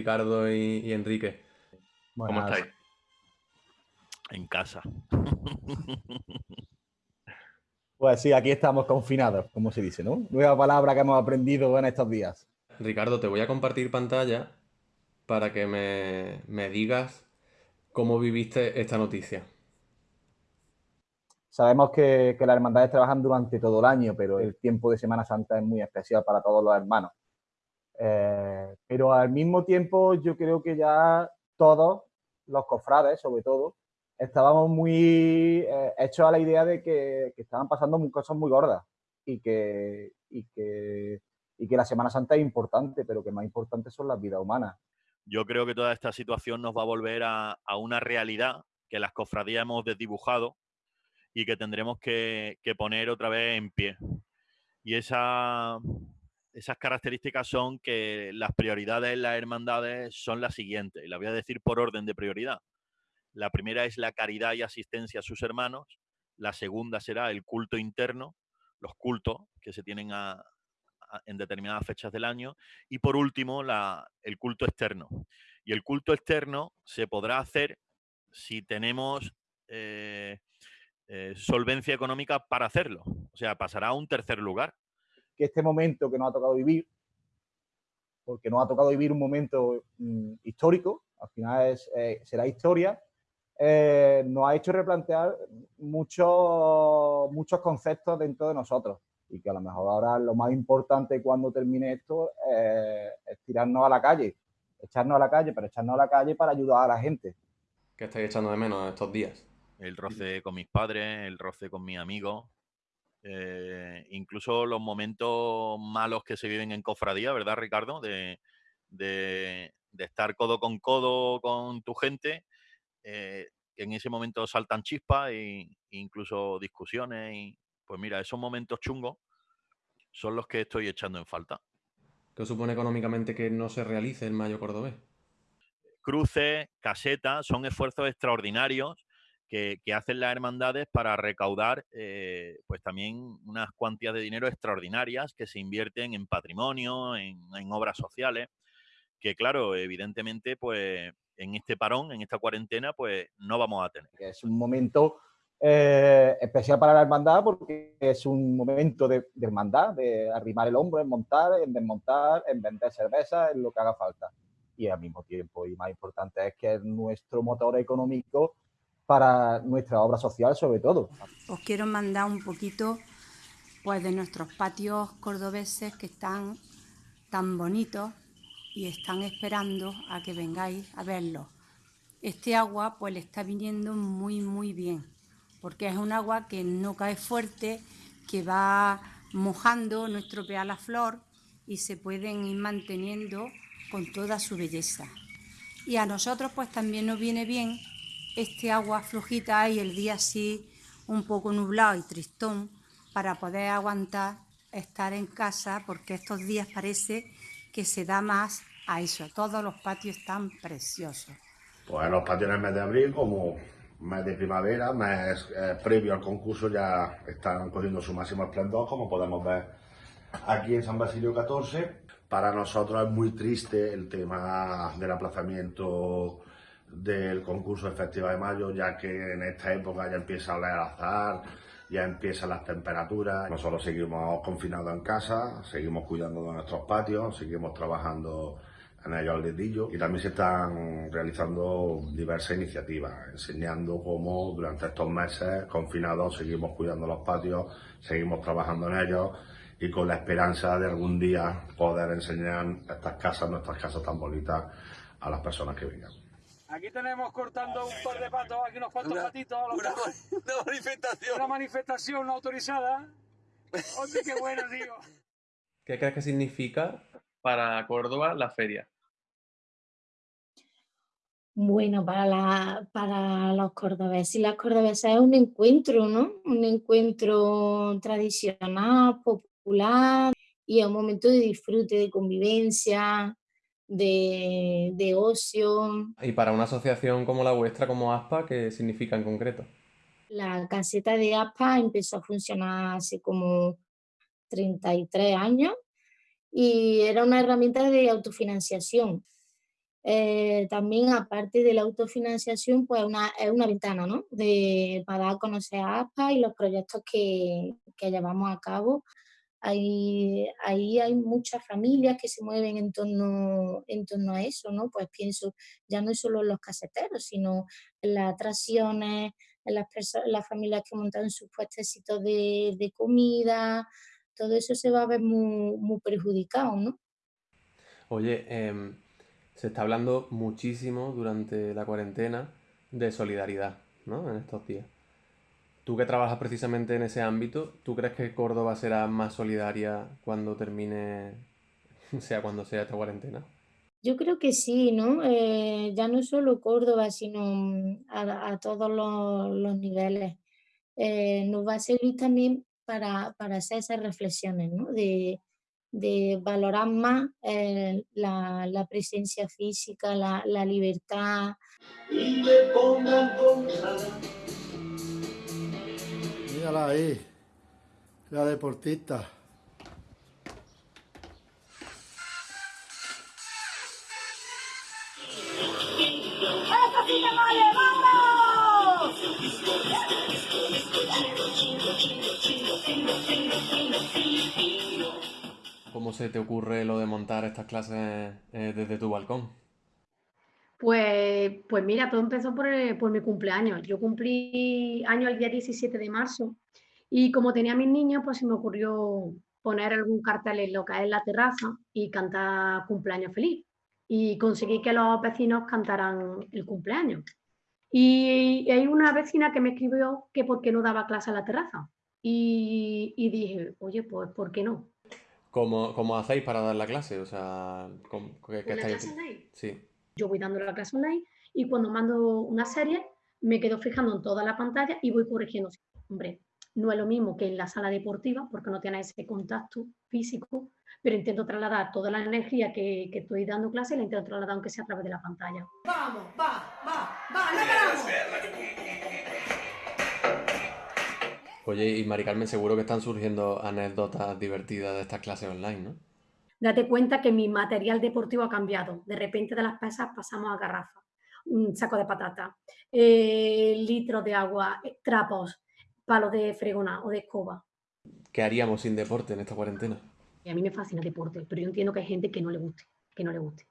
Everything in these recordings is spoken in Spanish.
Ricardo y, Enrique. ¿Cómo estáis? En casa. Pues sí, aquí estamos confinados, como se dice, ¿no? Nueva palabra que hemos aprendido en estos días. Ricardo, te voy a compartir pantalla para que me, digas cómo viviste esta noticia. Sabemos que, que, las hermandades trabajan durante todo el año, pero el tiempo de Semana Santa es muy especial para todos los hermanos. Eh, pero al mismo tiempo yo creo que ya todos, los cofrades sobre todo, estábamos muy eh, hechos a la idea de que, estaban pasando cosas muy gordas y que, y, que, y que la Semana Santa es importante, pero que más importante son las vidas humanas. Yo creo que toda esta situación nos va a volver a, una realidad que las cofradías hemos desdibujado y que tendremos que, que poner otra vez en pie. Y esa, esas características son que las prioridades en las hermandades son las siguientes, y las voy a decir por orden de prioridad. La primera es la caridad y asistencia a sus hermanos, la segunda será el culto interno, los cultos que se tienen en determinadas fechas del año, y por último el culto externo. Y el culto externo se podrá hacer si tenemos eh, eh, solvencia económica para hacerlo, o sea, pasará a un tercer lugar que este momento que nos ha tocado vivir, porque nos ha tocado vivir un momento mm, histórico, al final es, eh, será historia, eh, nos ha hecho replantear muchos, muchos conceptos dentro de nosotros y que a lo mejor ahora lo más importante cuando termine esto es tirarnos a la calle, echarnos a la calle, pero echarnos a la calle para ayudar a la gente. ¿Qué estáis echando de menos estos días? El roce con mis padres, el roce con mis amigos, eh, incluso los momentos malos que se viven en cofradía, ¿verdad, Ricardo? De, estar codo con codo con tu gente, eh, que en ese momento saltan chispas e incluso discusiones. Y, pues mira, esos momentos chungos son los que estoy echando en falta. ¿Qué supone económicamente que no se realice el Mayo Cordobés? Cruces, casetas, son esfuerzos extraordinarios que, hacen las hermandades para recaudar eh, pues también unas cuantías de dinero extraordinarias que se invierten en patrimonio, en, obras sociales, que claro, evidentemente pues en este parón, en esta cuarentena, pues no vamos a tener. Es un momento eh, especial para la hermandad porque es un momento de, de, hermandad, de arrimar el hombro, en montar, en desmontar, en vender cerveza, en lo que haga falta. Y al mismo tiempo, y más importante, es que es nuestro motor económico para nuestra obra social sobre todo. Os quiero mandar un poquito pues de nuestros patios cordobeses que están tan bonitos y están esperando a que vengáis a verlos. Este agua pues le está viniendo muy muy bien porque es un agua que no cae fuerte, que va mojando, no estropea la flor y se pueden ir manteniendo con toda su belleza. Y a nosotros pues también nos viene bien este agua flojita y el día así un poco nublado y tristón para poder aguantar estar en casa porque estos días parece que se da más a eso. Todos los patios están preciosos. Pues los patios en el mes de abril, como mes de primavera, mes eh, previo al concurso, ya están cogiendo su máximo esplendor, como podemos ver aquí en San Basilio 14. Para nosotros es muy triste el tema del aplazamiento del concurso de Festival de Mayo, ya que en esta época ya empieza a oler azar, ya empiezan las temperaturas. Nosotros seguimos confinados en casa, seguimos cuidando de nuestros patios, seguimos trabajando en ellos al dedillo y también se están realizando diversas iniciativas, enseñando cómo durante estos meses confinados seguimos cuidando los patios, seguimos trabajando en ellos y con la esperanza de algún día poder enseñar estas casas, nuestras casas tan bonitas, a las personas que vengan. Aquí tenemos cortando un par de patos, aquí unos cuantos patitos. Una, manifestación. Una manifestación autorizada. Oye, qué bueno, tío. ¿Qué crees que significa para Córdoba la feria? Bueno, para, la, para los cordobeses y las cordobesas es un encuentro, ¿no? Un encuentro tradicional, popular y es un momento de disfrute, de convivencia, de, ocio. Y para una asociación como la vuestra, como ASPA, ¿qué significa en concreto? La caseta de ASPA empezó a funcionar hace como 33 años y era una herramienta de autofinanciación. Eh, también, aparte de la autofinanciación, pues una, es una ventana ¿no? de, para dar a conocer a ASPA y los proyectos que, que llevamos a cabo. Ahí, ahí hay muchas familias que se mueven en torno, en torno a eso, ¿no? Pues pienso, ya no es solo los caseteros, sino las atracciones, las, las familias que montan sus puestecitos de, de comida, todo eso se va a ver muy, muy perjudicado, ¿no? Oye, eh, se está hablando muchísimo durante la cuarentena de solidaridad, ¿no? En estos días. Tú que trabajas precisamente en ese ámbito, ¿tú crees que Córdoba será más solidaria cuando termine, sea cuando sea esta cuarentena? Yo creo que sí, ¿no? Eh, ya no solo Córdoba, sino mm, a, todos los, niveles. Eh, nos va a servir también para, para hacer esas reflexiones, ¿no? De, de valorar más eh, la, la, presencia física, la, la libertad. Y me pongan Mírala ahí, la deportista. ¡Eso sí me vale! ¡Vamos! ¿Cómo se te ocurre lo de montar estas clases eh, desde tu balcón? Pues, pues mira, todo empezó por, eh, por, mi cumpleaños. Yo cumplí año el día 17 de marzo y como tenía a mis niños, pues se me ocurrió poner algún cartel en lo que es la terraza y cantar cumpleaños feliz. Y conseguí que los vecinos cantaran el cumpleaños. Y, hay una vecina que me escribió que por qué no daba clase a la terraza. Y, y dije, oye, pues ¿por qué no? ¿Cómo, ¿Cómo, hacéis para dar la clase? O sea, ¿qué, qué clase online? Sí. Yo voy dando la clase online y cuando mando una serie me quedo fijando en toda la pantalla y voy corrigiendo. Hombre, no es lo mismo que en la sala deportiva porque no tiene ese contacto físico, pero intento trasladar toda la energía que, que estoy dando clase, la intento trasladar aunque sea a través de la pantalla. Vamos, va, va, va, Oye, y Mari Carmen, seguro que están surgiendo anécdotas divertidas de estas clases online, ¿no? Date cuenta que mi material deportivo ha cambiado. De repente de las pesas pasamos a garrafa, un saco de patata, eh, litros de agua, eh, trapos, palos de fregona o de escoba. ¿Qué haríamos sin deporte en esta cuarentena? a mí me fascina el deporte, pero yo entiendo que hay gente que no le guste, que no le guste.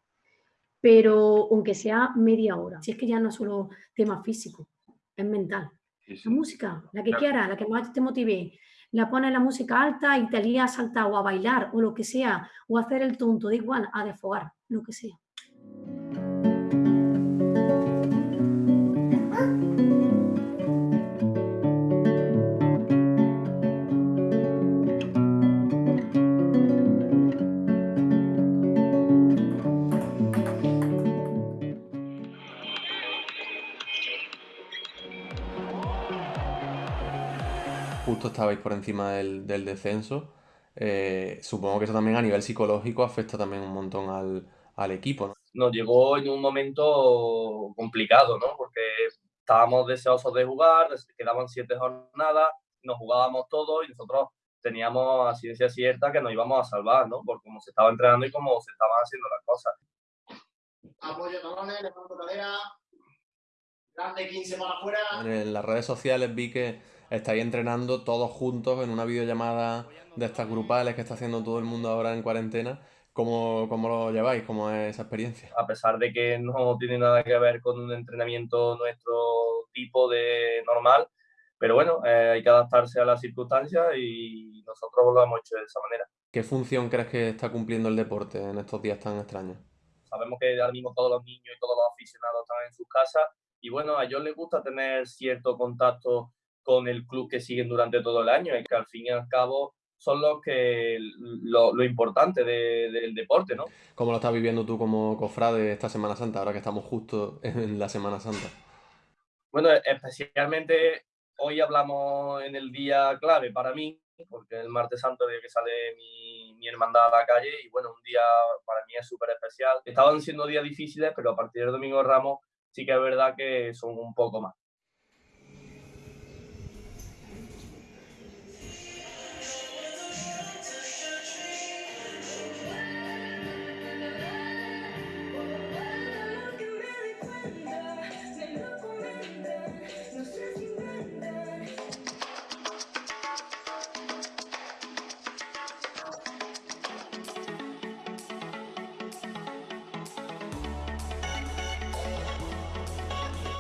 Pero aunque sea media hora, si es que ya no es solo tema físico, es mental. La música, la que quiera, la que más te motive. La pones la música alta y te lías a saltar o a bailar o lo que sea, o a hacer el tonto, da igual, a desfogar, lo que sea. Estabais por encima del, descenso. Eh, supongo que eso también a nivel psicológico afecta también un montón al, equipo. ¿no? Nos llegó en un momento complicado, ¿no? Porque estábamos deseosos de jugar, quedaban siete jornadas, nos jugábamos todo y nosotros teníamos a ciencia cierta que nos íbamos a salvar, ¿no? Por cómo se estaba entrenando y cómo se estaban haciendo las cosas. Apoyo talones, levanto cadera, grande 15 para afuera. En las redes sociales vi que estáis entrenando todos juntos en una videollamada de estas grupales que está haciendo todo el mundo ahora en cuarentena. ¿Cómo, ¿Cómo, lo lleváis? ¿Cómo es esa experiencia? A pesar de que no tiene nada que ver con un entrenamiento nuestro tipo de normal, pero bueno, eh, hay que adaptarse a las circunstancias y nosotros lo hemos hecho de esa manera. ¿Qué función crees que está cumpliendo el deporte en estos días tan extraños? Sabemos que ahora mismo todos los niños y todos los aficionados están en sus casas y bueno, a ellos les gusta tener cierto contacto con el club que siguen durante todo el año, y que al fin y al cabo son los que lo, importante del deporte, ¿no? ¿Cómo lo estás viviendo tú como cofrade esta Semana Santa, ahora que estamos justo en la Semana Santa? Bueno, especialmente hoy hablamos en el día clave para mí, porque el martes santo es que sale mi, mi, hermandad a la calle y bueno, un día para mí es súper especial. Estaban siendo días difíciles, pero a partir del domingo de Ramos sí que es verdad que son un poco más.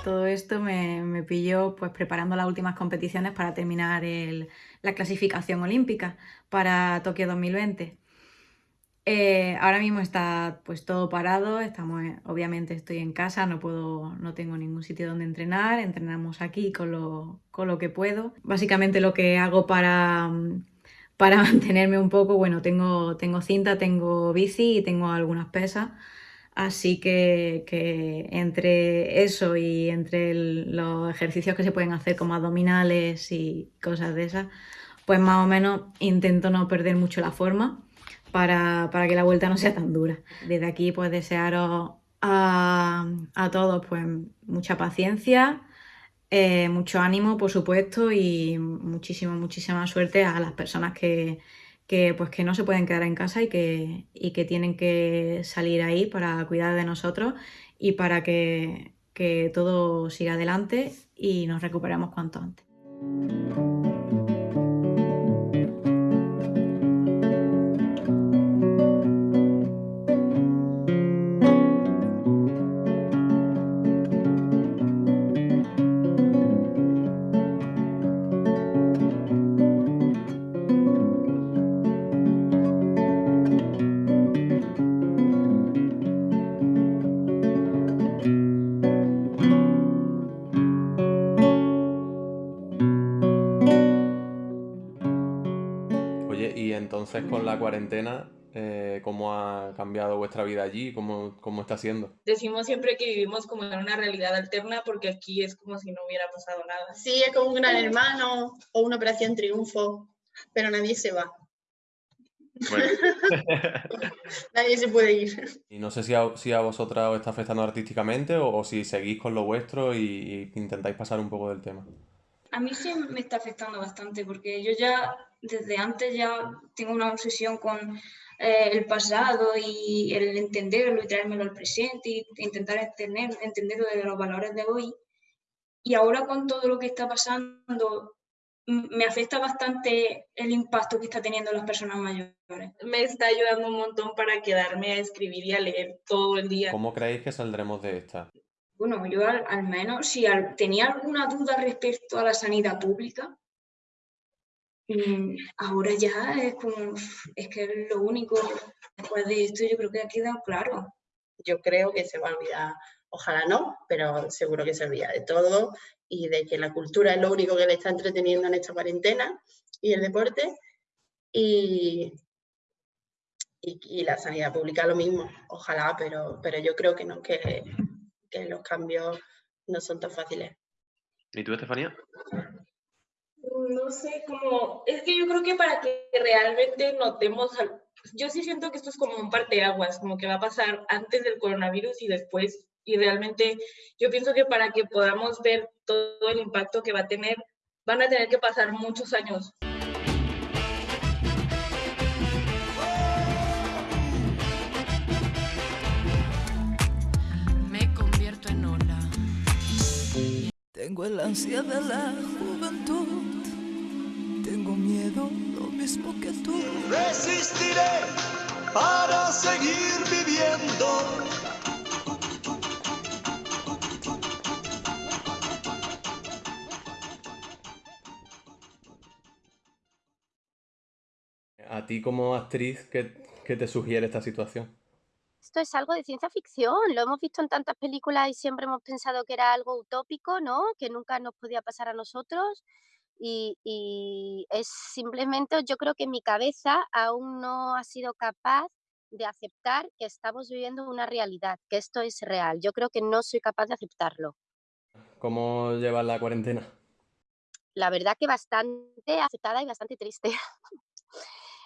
Todo esto me, me pilló pues preparando las últimas competiciones para terminar la clasificación olímpica para Tokio 2020. Eh, ahora mismo está pues todo parado, estamos, obviamente estoy en casa, no puedo, no tengo ningún sitio donde entrenar, entrenamos aquí con lo, con lo que puedo. Básicamente lo que hago para, para mantenerme un poco, bueno, tengo, tengo cinta, tengo bici y tengo algunas pesas. Así que, que, entre eso y entre los ejercicios que se pueden hacer como abdominales y cosas de esas, pues más o menos intento no perder mucho la forma para, para que la vuelta no sea tan dura. Desde aquí pues desearos a, a todos pues mucha paciencia, eh, mucho ánimo por supuesto y muchísima, muchísima suerte a las personas que, que, pues, que no se pueden quedar en casa y que, y que tienen que salir ahí para cuidar de nosotros y para que, que todo siga adelante y nos recuperemos cuanto antes. Entonces con la cuarentena, eh, ¿cómo ha cambiado vuestra vida allí? ¿Cómo, ¿Cómo está siendo? Decimos siempre que vivimos como en una realidad alterna porque aquí es como si no hubiera pasado nada. Sí, es como un gran hermano o una operación triunfo, pero nadie se va. Nadie se puede ir. Y no sé si a, si a vosotras os está afectando artísticamente o, si seguís con lo vuestro y, intentáis pasar un poco del tema. A mí sí me está afectando bastante porque yo ya desde antes ya tengo una obsesión con eh, el pasado y el entenderlo y traérmelo al presente y intentar entender, entenderlo de los valores de hoy. Y ahora con todo lo que está pasando, me afecta bastante el impacto que está teniendo las personas mayores. Me está ayudando un montón para quedarme a escribir y a leer todo el día. ¿Cómo creéis que saldremos de esta? Bueno, yo al, menos, si tenía alguna duda respecto a la sanidad pública, Mm, ahora ya es como, es que lo único, después de esto yo creo que ha quedado claro. Yo creo que se va a olvidar, ojalá no, pero seguro que se olvida de todo y de que la cultura es lo único que le está entreteniendo en esta cuarentena y el deporte y, y, la sanidad pública lo mismo, ojalá, pero, pero yo creo que no, que, que los cambios no son tan fáciles. ¿Y tú, Estefanía? no sé, como, es que yo creo que para que realmente notemos, yo sí siento que esto es como un parteaguas, como que va a pasar antes del coronavirus y después, y realmente yo pienso que para que podamos ver todo el impacto que va a tener, van a tener que pasar muchos años. Tengo el ansia de la juventud tengo miedo, lo mismo que tú. Resistiré para seguir viviendo. A ti como actriz, ¿qué, ¿qué, te sugiere esta situación? Esto es algo de ciencia ficción, lo hemos visto en tantas películas y siempre hemos pensado que era algo utópico, ¿no? Que nunca nos podía pasar a nosotros y, es simplemente, yo creo que mi cabeza aún no ha sido capaz de aceptar que estamos viviendo una realidad, que esto es real. Yo creo que no soy capaz de aceptarlo. ¿Cómo llevas la cuarentena? La verdad que bastante aceptada y bastante triste.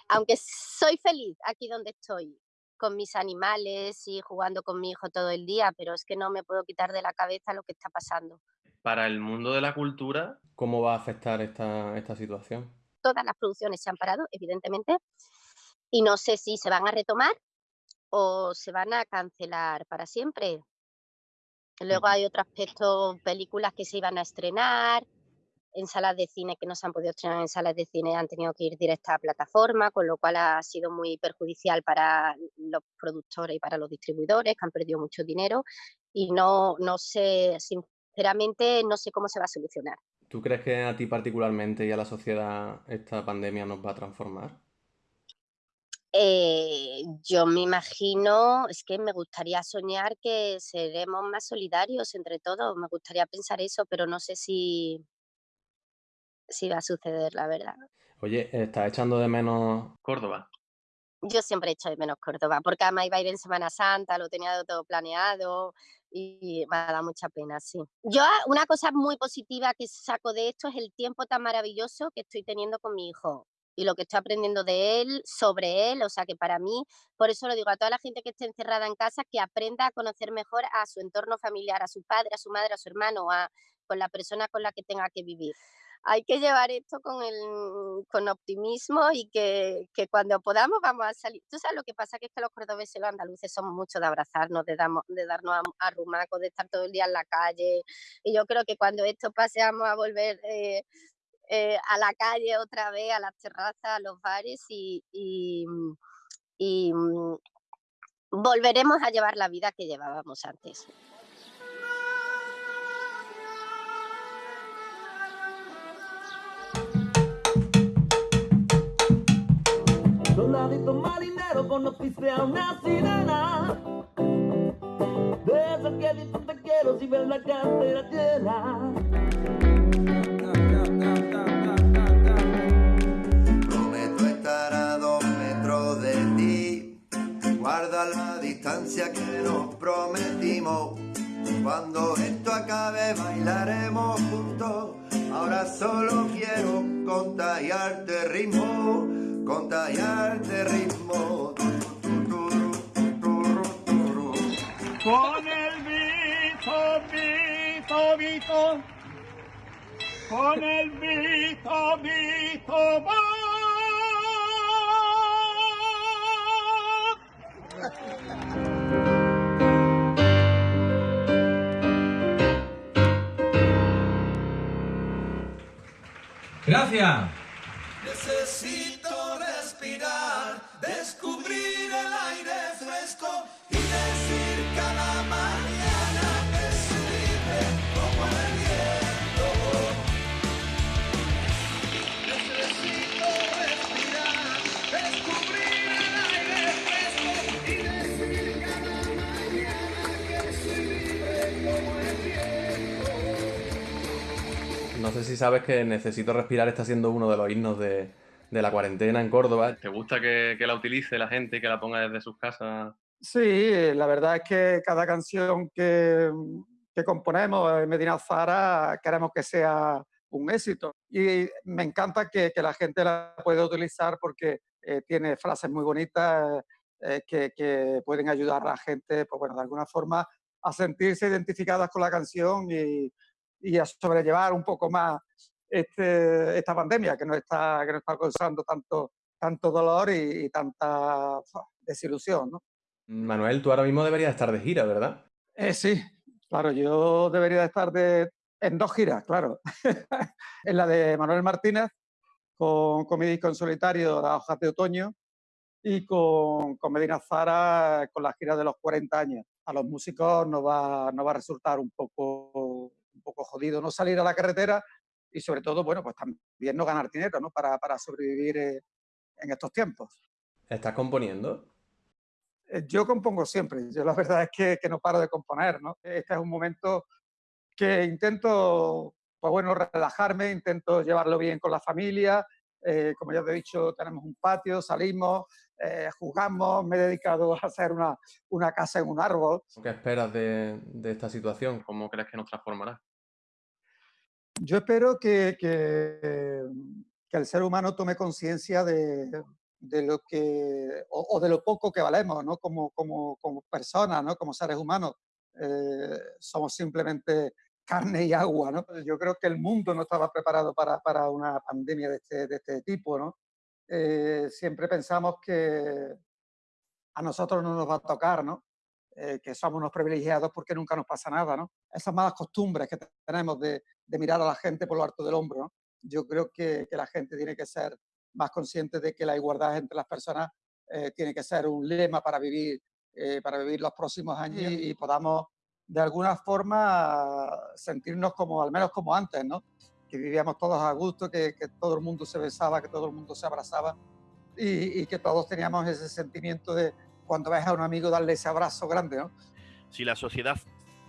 Aunque soy feliz aquí donde estoy, con mis animales y jugando con mi hijo todo el día, pero es que no me puedo quitar de la cabeza lo que está pasando para el mundo de la cultura, ¿cómo va a afectar esta, esta situación? Todas las producciones se han parado, evidentemente, y no sé si se van a retomar o se van a cancelar para siempre. Luego hay otro aspecto, películas que se iban a estrenar, en salas de cine que no se han podido estrenar en salas de cine han tenido que ir directa a plataforma, con lo cual ha sido muy perjudicial para los productores y para los distribuidores que han perdido mucho dinero y no, no sé, sinceramente no sé cómo se va a solucionar. ¿Tú crees que a ti particularmente y a la sociedad esta pandemia nos va a transformar? Eh, yo me imagino, es que me gustaría soñar que seremos más solidarios entre todos, me gustaría pensar eso, pero no sé si, si va a suceder, la verdad. Oye, ¿estás echando de menos Córdoba? Yo siempre echo de menos Córdoba, porque además iba a ir en Semana Santa, lo tenía todo planeado y me ha dado mucha pena, sí. Yo una cosa muy positiva que saco de esto es el tiempo tan maravilloso que estoy teniendo con mi hijo y lo que estoy aprendiendo de él, sobre él, o sea que para mí, por eso lo digo a toda la gente que esté encerrada en casa, que aprenda a conocer mejor a su entorno familiar, a su padre, a su madre, a su hermano, a, con la persona con la que tenga que vivir. Hay que llevar esto con, el, con optimismo y que, que cuando podamos vamos a salir. Tú sabes lo que pasa, que es que los cordobeses y los andaluces somos mucho de abrazarnos, de, damos, de darnos a, rumacos, de estar todo el día en la calle. Y yo creo que cuando esto pase vamos a volver eh, eh, a la calle otra vez, a las terrazas, a los bares y, y, y mm, volveremos a llevar la vida que llevábamos antes. Soldadito marinero conociste a una sirena De esas que dicen te quiero si ves la cartera llena Prometo estar a dos metros de ti. Guarda la distancia que nos prometimos. Cuando esto acabe bailaremos juntos. Ahora solo quiero contagiarte ritmo, contagiarte ritmo. Con el Vito, Vito, Vito, con el Vito, Vito, va. Gracias. Sé si sabes que Necesito Respirar está siendo uno de los himnos de, de la cuarentena en Córdoba. ¿Te gusta que, que la utilice la gente y que la ponga desde sus casas? Sí, la verdad es que cada canción que, que componemos en Medina Zara queremos que sea un éxito. Y me encanta que, que la gente la pueda utilizar porque eh, tiene frases muy bonitas eh, que, que pueden ayudar a la gente, pues bueno, de alguna forma a sentirse identificadas con la canción y, y a sobrellevar un poco más este, esta pandemia que nos está, que nos está causando tanto, tanto dolor y, y tanta desilusión. ¿no? Manuel, tú ahora mismo deberías estar de gira, ¿verdad? Eh, sí, claro, yo debería de estar de, en dos giras, claro. en la de Manuel Martínez, con, con mi disco en solitario, Las hojas de otoño, y con, con Medina Zara, con la gira de los 40 años. A los músicos nos va, nos va a resultar un poco, un poco jodido no salir a la carretera y sobre todo, bueno, pues también no ganar dinero, ¿no? Para, para sobrevivir eh, en estos tiempos. ¿Estás componiendo? Eh, Yo compongo siempre, yo la verdad es que, que no paro de componer, ¿no? Este es un momento que intento, pues bueno, relajarme, intento llevarlo bien con la familia, eh, como ya te he dicho, tenemos un patio, salimos, eh, jugamos, me he dedicado a hacer una, una casa en un árbol. ¿Qué esperas de, de esta situación? ¿Cómo crees que nos transformará? Yo espero que, que, que el ser humano tome conciencia de, de lo que, o, o de lo poco que valemos, ¿no? Como, como, como personas, ¿no? Como seres humanos. Eh, somos simplemente carne y agua, ¿no? Yo creo que el mundo no estaba preparado para, para una pandemia de este, de este tipo, ¿no? Eh, siempre pensamos que a nosotros no nos va a tocar, ¿no? Eh, que somos unos privilegiados porque nunca nos pasa nada, ¿no? Esas malas costumbres que tenemos de, de mirar a la gente por lo alto del hombro, ¿no? Yo creo que, que la gente tiene que ser más consciente de que la igualdad entre las personas eh, tiene que ser un lema para vivir, eh, para vivir los próximos años y, y podamos de alguna forma sentirnos como, al menos como antes, ¿no? Que vivíamos todos a gusto, que, que todo el mundo se besaba, que todo el mundo se abrazaba y, y que todos teníamos ese sentimiento de cuando ves a un amigo darle ese abrazo grande, ¿no? Si la sociedad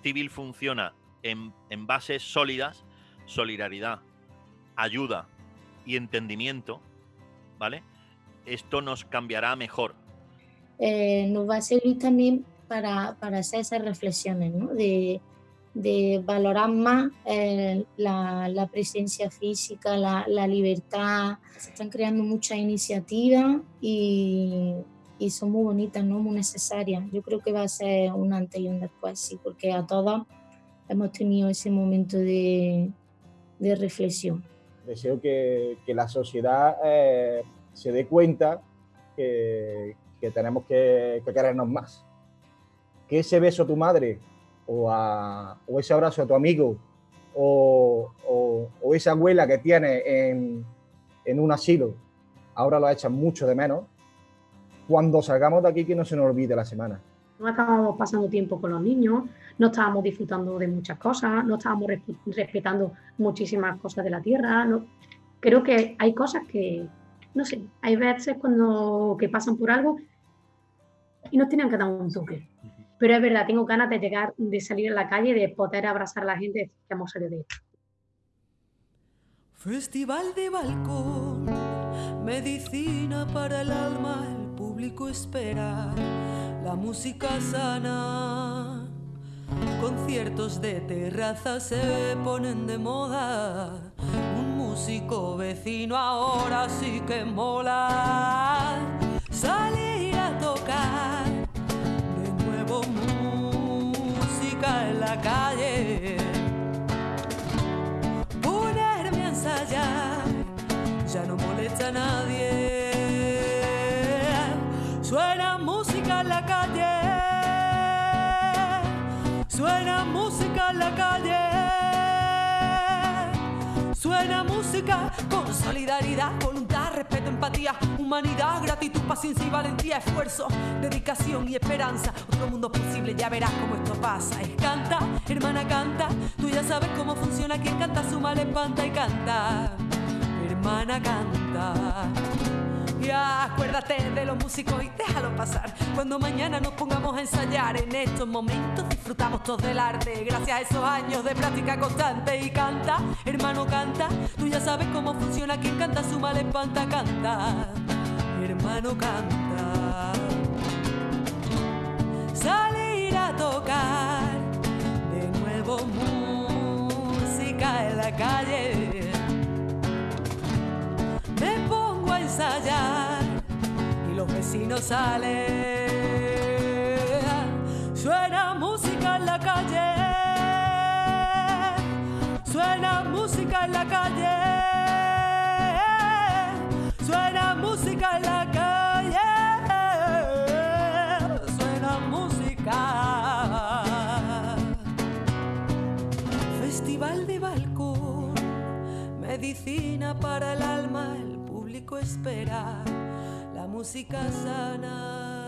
civil funciona en, en bases sólidas, solidaridad, ayuda y entendimiento, ¿vale? Esto nos cambiará mejor. eh, nos va a servir también para, para hacer esas reflexiones, ¿no? de, de valorar más eh, la, la presencia física, la, la libertad. Se están creando muchas iniciativas y, y son muy bonitas, ¿no? muy necesarias. Yo creo que va a ser un antes y un después, sí, porque a todos hemos tenido ese momento de, de reflexión. Deseo que, que la sociedad eh, se dé cuenta que, que tenemos que, que querernos más. Que ese beso a tu madre o, a- o ese abrazo a tu amigo o, o- esa abuela que tiene en, en un asilo, ahora lo echan mucho de menos. Cuando salgamos de aquí, que no se nos olvide la semana. No estábamos pasando tiempo con los niños, no estábamos disfrutando de muchas cosas, no estábamos resp- respetando muchísimas cosas de la tierra. no- Creo que hay cosas que, no sé, hay veces cuando que pasan por algo y nos tienen que dar un toque. Pero es verdad, tengo ganas de llegar, de salir a la calle, de poder abrazar a la gente que hemos salido de esto. Festival de balcón, medicina para el alma, el público espera la música sana. Conciertos de terraza se ponen de moda. Un músico vecino ahora sí que mola. Salir calle. Ponerme a ensayar, ya no molesta a nadie. Suena música en la calle, suena música en la calle, suena música con solidaridad, voluntad, respeto, empatía, humanidad, gratitud, paciencia y valentía, esfuerzo, dedicación y esperanza. Otro mundo posible, ya verás cómo esto pasa. Canta, hermana, canta. Tú ya sabes cómo funciona. Quien canta suma, le espanta y canta. Hermana, canta. Acuérdate de los músicos y déjalo pasar. Cuando mañana nos pongamos a ensayar en estos momentos, disfrutamos todos del arte. Gracias a esos años de práctica constante. Y canta, hermano, canta. Tú ya sabes cómo funciona. Quien canta suma, le espanta, canta. Hermano, canta. Salir a tocar de nuevo música en la calle. Me pongo a ensayar los vecinos salen. Suena música en la calle. Suena música en la calle. Suena música en la calle. Suena música. Festival de balcón. Medicina para el alma, el público espera la música sana.